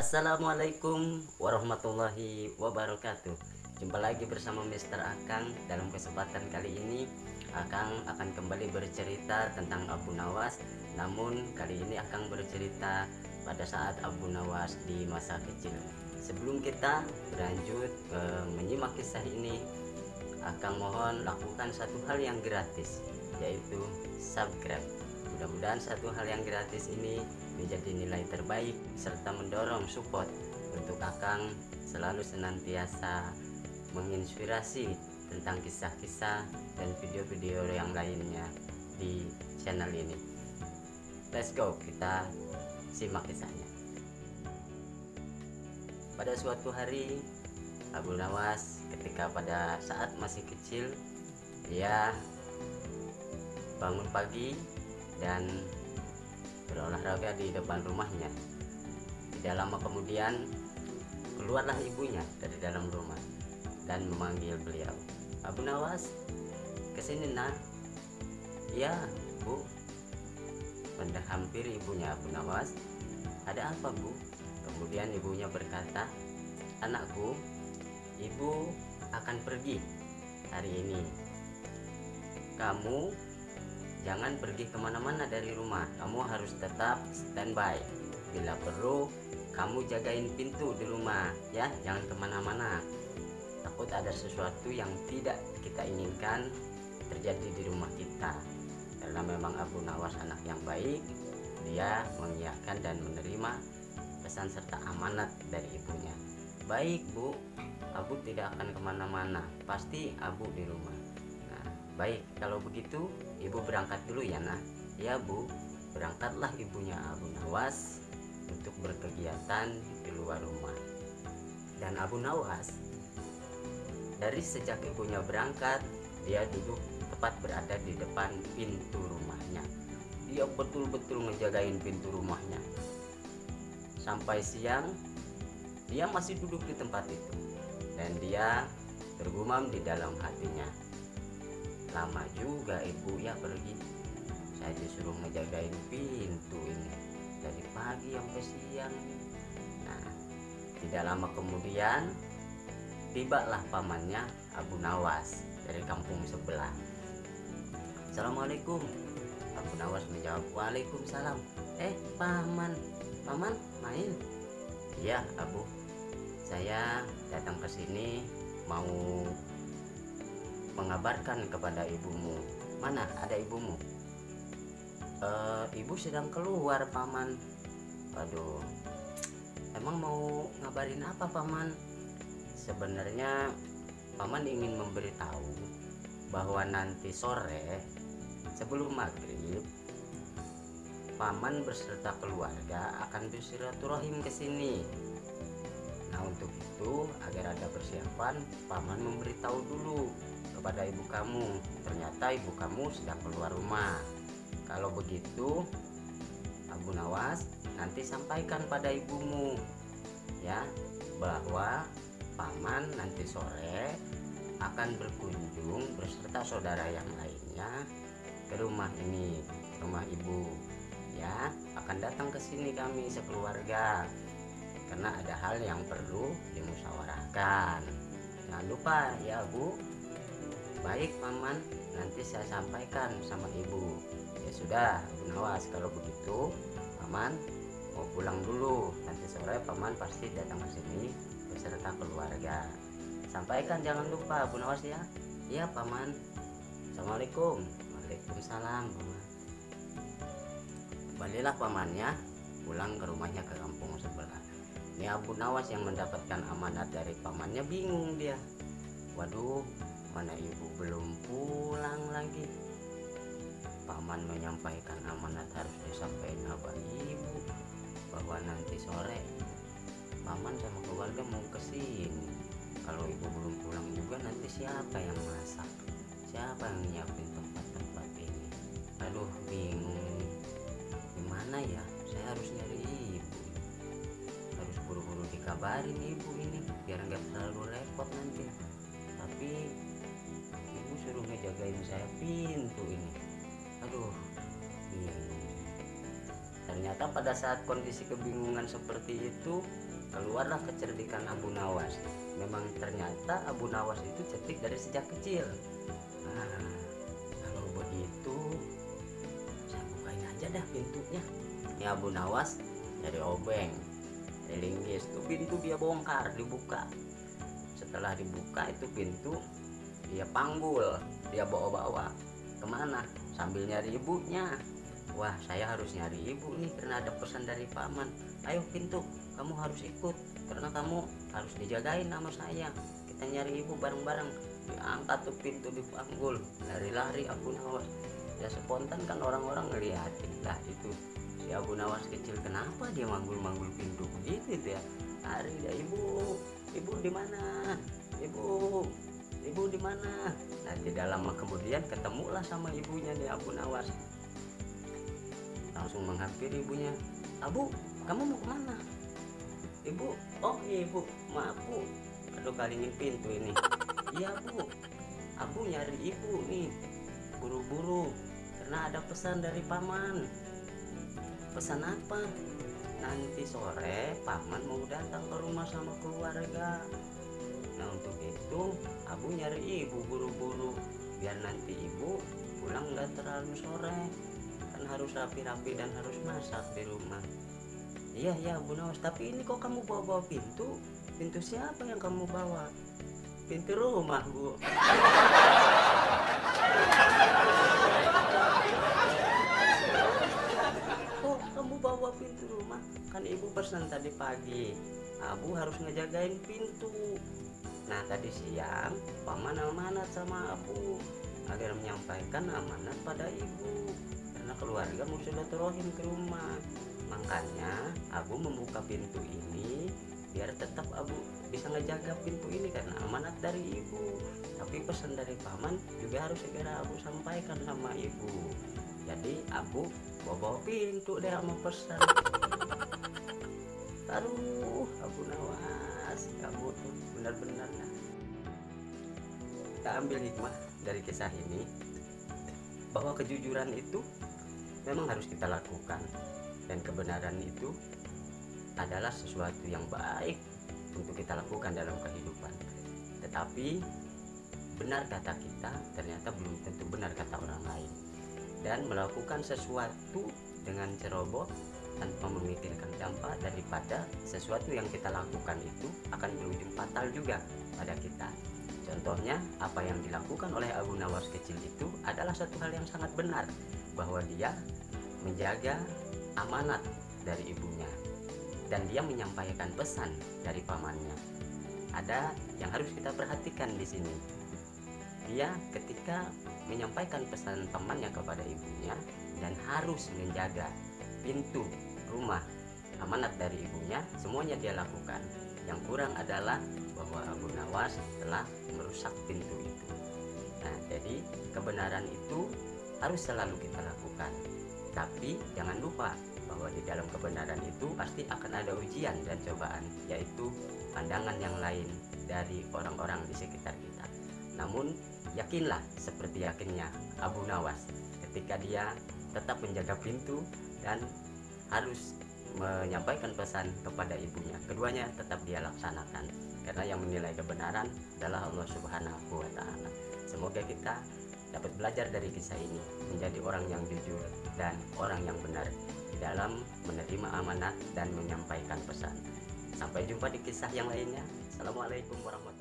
Assalamualaikum warahmatullahi wabarakatuh. Jumpa lagi bersama Mr. Akang. Dalam kesempatan kali ini Akang akan kembali bercerita tentang Abu Nawas. Namun kali ini Akang bercerita pada saat Abu Nawas di masa kecil. Sebelum kita berlanjut eh, menyimak kisah ini Akang mohon lakukan satu hal yang gratis Yaitu subscribe. Mudah-mudahan satu hal yang gratis ini menjadi nilai terbaik serta mendorong support untuk Akang selalu senantiasa menginspirasi tentang kisah-kisah dan video-video yang lainnya di channel ini. Let's go, kita simak kisahnya. Pada suatu hari, Abu Nawas ketika pada saat masih kecil, dia bangun pagi dan berolahraga di depan rumahnya. Tidak lama kemudian, keluarlah ibunya dari dalam rumah dan memanggil beliau. Abu Nawas, ke sini nak. Ya, bu. Mendah hampir ibunya Abu Nawas. Ada apa bu? Kemudian ibunya berkata, anakku, ibu akan pergi hari ini. Kamu jangan pergi ke mana-mana dari rumah. Kamu harus tetap standby. Bila perlu, kamu jagain pintu di rumah, ya, jangan ke mana-mana. Takut ada sesuatu yang tidak kita inginkan terjadi di rumah kita. Karena memang Abu Nawas anak yang baik dia mengiyakan dan menerima pesan serta amanat dari ibunya. Baik bu. Abu tidak akan ke mana-mana. Pasti Abu di rumah. Nah baik. Kalau begitu ibu berangkat dulu ya nah ya bu berangkatlah ibunya Abu Nawas untuk berkegiatan di luar rumah dan Abu Nawas dari sejak ibunya berangkat, dia duduk tepat berada di depan pintu rumahnya. Dia betul-betul ngejagain pintu rumahnya. Sampai siang, dia masih duduk di tempat itu. Dan dia tergumam di dalam hatinya. Lama juga ibu ya pergi. Saya disuruh ngejagain pintu ini. Dari pagi sampai siang. Nah, tidak lama kemudian Tibalah pamannya Abu Nawas dari kampung sebelah. Assalamualaikum. Abu Nawas menjawab, Waalaikumsalam. Eh, paman, paman main? Iya, Abu. Saya datang ke sini mau mengabarkan kepada ibumu. Mana ada ibumu? E, ibu sedang keluar, paman. Aduh, emang mau ngabarin apa, paman? sebenarnya paman ingin memberitahu bahwa nanti sore sebelum maghrib paman beserta keluarga akan bersilaturahim ke sini nah untuk itu agar ada persiapan paman memberitahu dulu kepada ibu kamu. Ternyata ibu kamu sedang keluar rumah. Kalau begitu Abu Nawas nanti sampaikan pada ibumu ya bahwa paman nanti sore akan berkunjung beserta saudara yang lainnya ke rumah ini rumah ibu ya. Akan datang ke sini kami sekeluarga karena ada hal yang perlu dimusyawarahkan. Jangan lupa ya bu baik paman. Nanti saya sampaikan sama ibu. Ya sudah Bu Nawas. Kalau begitu paman mau pulang dulu. Nanti sore paman pasti datang ke sini beserta keluarga. Sampaikan jangan lupa Bu Nawas ya. Iya paman. Assalamualaikum. Waalaikumsalam paman. Kembalilah pamannya pulang ke rumahnya ke kampung sebelah. Ini Abu Nawas yang mendapatkan amanat dari pamannya. Bingung dia waduh mana ibu belum pulang lagi. Paman menyampaikan amanat harus disampaikan kepada ibu bahwa nanti sore paman sama keluarga mau ke sini. Kalau ibu belum pulang juga nanti siapa yang masak? Siapa yang nyiapin tempat-tempat ini? Aduh bingung. Gimana ya? Saya harus nyari ibu. Harus buru-buru dikabarin ibu ini biar nggak terlalu repot nanti ngejagain saya pintu ini. Aduh. Bingung ternyata pada saat kondisi kebingungan seperti itu keluarlah kecerdikan Abu Nawas. Memang ternyata Abu Nawas itu cerdik dari sejak kecil. Nah, kalau begitu saya bukain aja dah pintunya. Ini Abu Nawas dari obeng dari linggis. Tuh pintu dia bongkar dibuka. Setelah dibuka itu pintu dia panggul dia bawa-bawa ke mana? Sambil nyari ibunya. Wah saya harus nyari ibu nih karena ada pesan dari paman. Ayo pintu kamu harus ikut karena kamu harus dijagain nama saya. Kita nyari ibu bareng-bareng. Diangkat tuh pintu dipanggul lari-lari Abu Nawas. Ya spontan kan orang-orang ngeliatin lah itu si Abu Nawas kecil kenapa dia manggul-manggul pintu? Begitu itu ya. Lari ya ibu ibu di mana? Ibu ibu di mana? Nah tidak lama kemudian ketemulah sama ibunya nih Abu Nawas. Langsung menghampiri ibunya Abu kamu mau ke mana? Ibu oh iya ibu maaf bu. Aduh kalingin pintu ini. Iya bu aku nyari ibu nih buru-buru. Karena ada pesan dari paman. Pesan apa? Nanti sore paman mau datang ke rumah sama keluarga nah untuk itu aku nyari ibu buru-buru. Biar nanti ibu pulang nggak terlalu sore. Kan harus rapi-rapi dan harus masak di rumah. Iya iya Bu Nawas. Tapi ini kok kamu bawa-bawa pintu? Pintu siapa yang kamu bawa? Pintu rumah Bu. Bawa pintu rumah? Kan ibu pesan tadi pagi. Abu harus ngejagain pintu nah tadi siang paman amanat sama Abu agar menyampaikan amanat pada ibu. Karena keluarga mau silaturahim ke rumah. Makanya Abu membuka pintu ini biar tetap Abu bisa ngejaga pintu ini karena amanat dari ibu. Tapi pesan dari paman juga harus segera Abu sampaikan sama ibu. Jadi Abu bawa, pintu deh sama pesan. Aduh Abu Nawas kamu tuh benar-benar. Kita ambil hikmah dari kisah ini bahwa kejujuran itu memang harus kita lakukan dan kebenaran itu adalah sesuatu yang baik untuk kita lakukan dalam kehidupan. Tetapi benar kata kita ternyata belum tentu benar kata orang lain. Dan melakukan sesuatu dengan ceroboh tanpa memikirkan dampak daripada sesuatu yang kita lakukan itu akan berujung fatal juga pada kita. Contohnya apa yang dilakukan oleh Abu Nawas kecil itu adalah satu hal yang sangat benar bahwa dia menjaga amanat dari ibunya dan dia menyampaikan pesan dari pamannya. Ada yang harus kita perhatikan di sini. Dia ketika menyampaikan pesan pamannya kepada ibunya dan harus menjaga pintu rumah. Amanat dari ibunya semuanya dia lakukan. Yang kurang adalah bahwa Abu Nawas telah merusak pintu itu. Nah jadi kebenaran itu harus selalu kita lakukan. Tapi jangan lupa bahwa di dalam kebenaran itu pasti akan ada ujian dan cobaan yaitu pandangan yang lain dari orang-orang di sekitar kita. Namun yakinlah seperti yakinnya Abu Nawas ketika dia tetap menjaga pintu dan harus menyampaikan pesan kepada ibunya keduanya tetap dia laksanakan karena yang menilai kebenaran adalah Allah Subhanahu wa taala semoga kita dapat belajar dari kisah ini menjadi orang yang jujur dan orang yang benar di dalam menerima amanat dan menyampaikan pesan. Sampai jumpa di kisah yang lainnya. Assalamualaikum warahmatullahi.